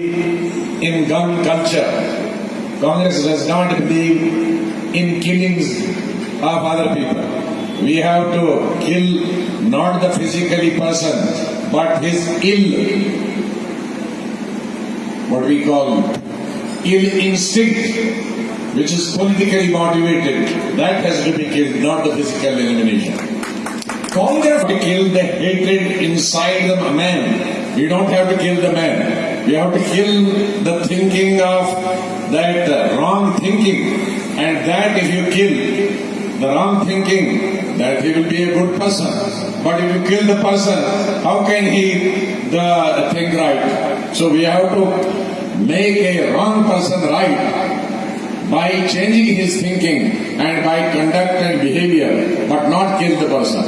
in gun culture. Congress does not believe in killings of other people. We have to kill not the physically person, but his ill, what we call ill instinct, which is politically motivated. That has to be killed, not the physical elimination. Congress to kill the hatred inside the man. We don't have to kill the man. We have to kill the thinking of that wrong thinking. And that if you kill the wrong thinking, that he will be a good person. But if you kill the person, how can he the think right? So we have to make a wrong person right by changing his thinking and by conduct and behavior, but not kill the person.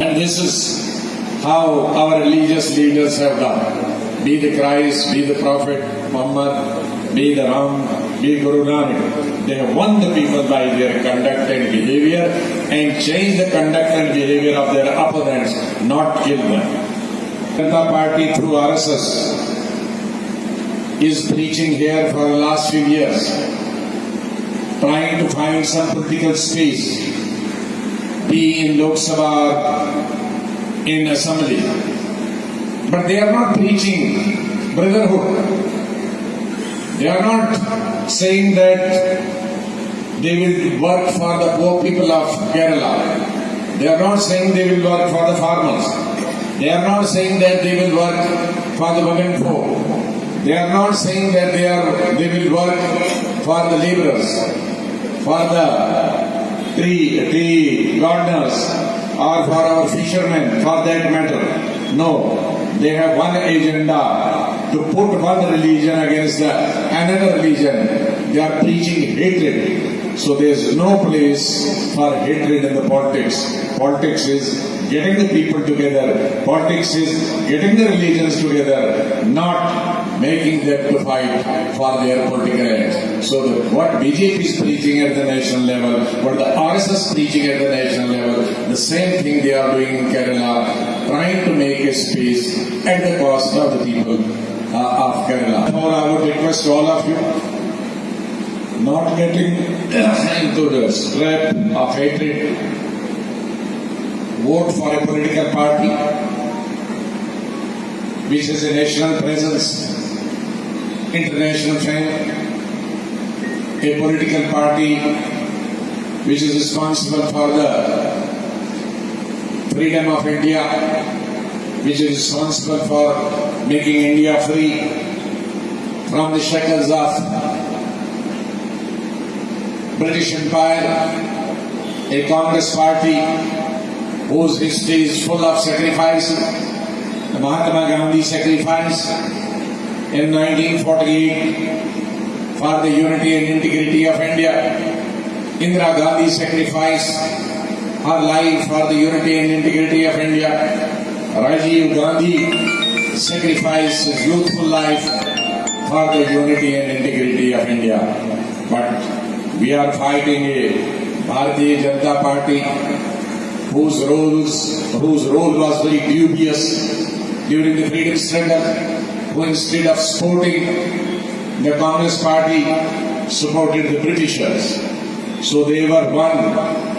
And this is how our religious leaders have done. Be the Christ, be the Prophet Muhammad, be the Ram, be Guru Nanak. They have won the people by their conduct and behavior and changed the conduct and behavior of their opponents, not kill them. Janata Party through RSS is preaching here for the last few years trying to find some political space, be in Lok Sabha, in Assembly. But they are not preaching brotherhood. They are not saying that they will work for the poor people of Kerala. They are not saying they will work for the farmers. They are not saying that they will work for the women folk. They are not saying that they are they will work for the laborers for the tree, tree gardeners or for our fishermen for that matter. No, they have one agenda to put one religion against the another religion. They are preaching hatred. So there is no place for hatred in the politics. Politics is getting the people together. Politics is getting the religions together, not making them to fight for their political ends. So the, what BJP is preaching at the national level, what the RSS is preaching at the national level, the same thing they are doing in Kerala, trying to make a space at the cost of the people uh, of Kerala. Therefore, I would request all of you not getting into the trap of hatred vote for a political party which has a national presence, international fame, a political party which is responsible for the freedom of India, which is responsible for making India free from the shackles of British Empire, a Congress party whose history is full of sacrifice. The Mahatma Gandhi sacrifice in 1948 for the unity and integrity of India. Indira Gandhi sacrifice her life for the unity and integrity of India. Rajiv Gandhi sacrificed his youthful life for the unity and integrity of India. But we are fighting a Bharatiya Janata Party whose roles whose role was very dubious during the freedom struggle, who instead of supporting the Congress party supported the Britishers. So they were one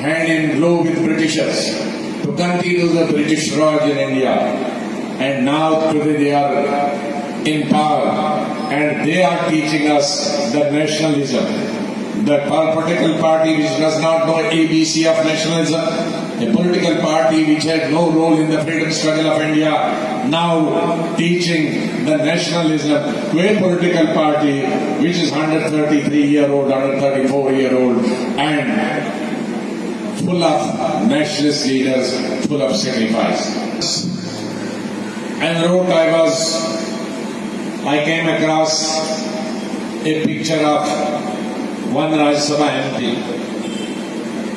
hand in glove with Britishers to continue the British Raj in India. And now today they are in power and they are teaching us the nationalism. The political party which does not know ABC of nationalism a political party which had no role in the freedom struggle of India, now teaching the nationalism to a political party which is 133 year old, 134 year old, full of uh, nationalist leaders, full of sacrifice. And wrote I was, I came across a picture of one Rajya Sabha MP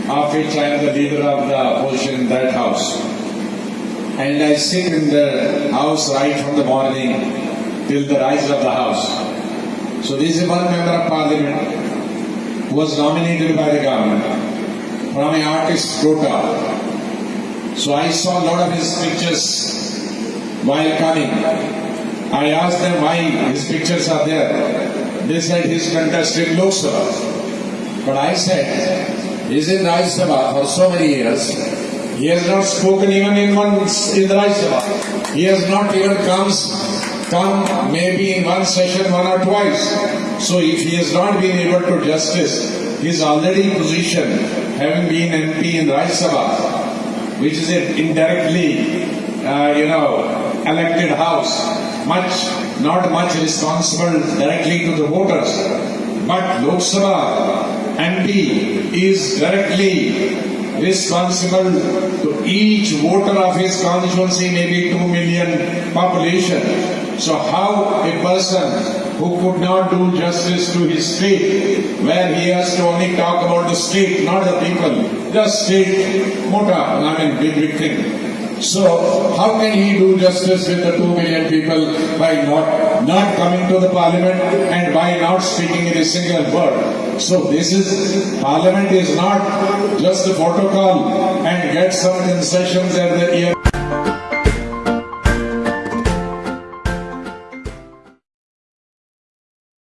of which I am the leader of the opposition in that house. And I sit in the house right from the morning till the rise of the house. So this is one member of parliament who was nominated by the government from an artist quota. So I saw a lot of his pictures while coming. I asked them why his pictures are there. They said he's contested Lok Sabha. But I said, he's in Rajya Sabha for so many years. He has not spoken even in one in Rajya Sabha. He has not even comes come maybe in one session one or twice. So if he has not been able to justice his already position, having been MP in Rajya Sabha, which is an indirectly, uh, you know, elected house, much, not much responsible directly to the voters. But Lok Sabha MP is directly responsible to each voter of his constituency, maybe 2 million population. So how a person who could not do justice to his state, where he has to only talk about the state, not the people, just state, mota, I mean big, big thing. So how can he do justice with the two million people by not not coming to the parliament and by not speaking in a single word? So this is parliament is not just a protocol and get some concessions at the ear.